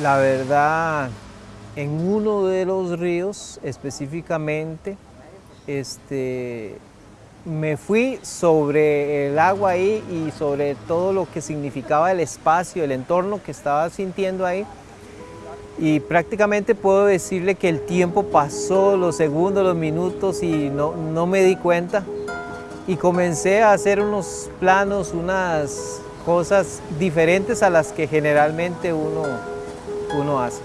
La verdad, en uno de los ríos específicamente, este, me fui sobre el agua ahí y sobre todo lo que significaba el espacio, el entorno que estaba sintiendo ahí. Y prácticamente puedo decirle que el tiempo pasó, los segundos, los minutos y no, no me di cuenta. Y comencé a hacer unos planos, unas cosas diferentes a las que generalmente uno, uno hace.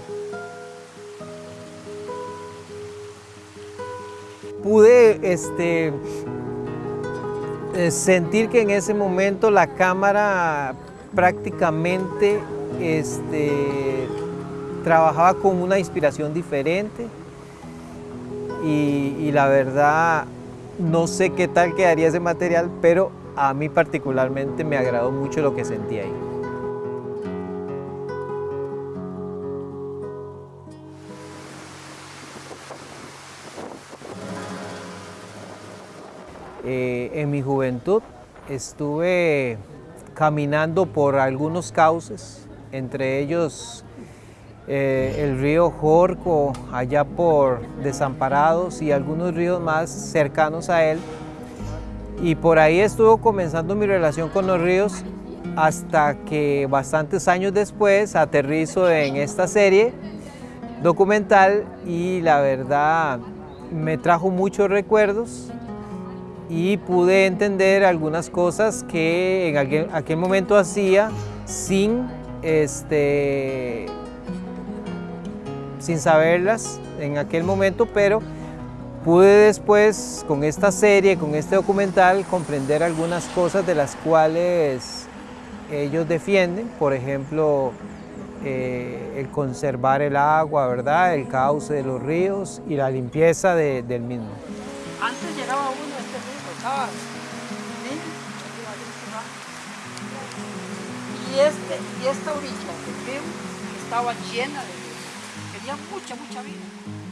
Pude este, eh, sentir que en ese momento la cámara prácticamente este, trabajaba con una inspiración diferente y, y, la verdad no sé qué tal quedaría ese material, pero a mí particularmente me agradó mucho lo que sentí ahí. Eh, en mi juventud estuve caminando por algunos cauces, entre ellos eh, el río Jorco, allá por Desamparados y algunos ríos más cercanos a él. Y por ahí estuvo comenzando mi relación con los ríos hasta que bastantes años después aterrizo en esta serie documental y la verdad me trajo muchos recuerdos y pude entender algunas cosas que en aquel, momento hacía sin, este, sin saberlas en aquel momento, pero pude después con esta serie, con este documental, comprender algunas cosas de las cuales ellos defienden, por ejemplo, eh, el conservar el agua, ¿verdad? el cauce de los ríos y la limpieza de, del mismo. Y, este, y esta orilla del estaba llena de ríos, tenía mucha, mucha vida.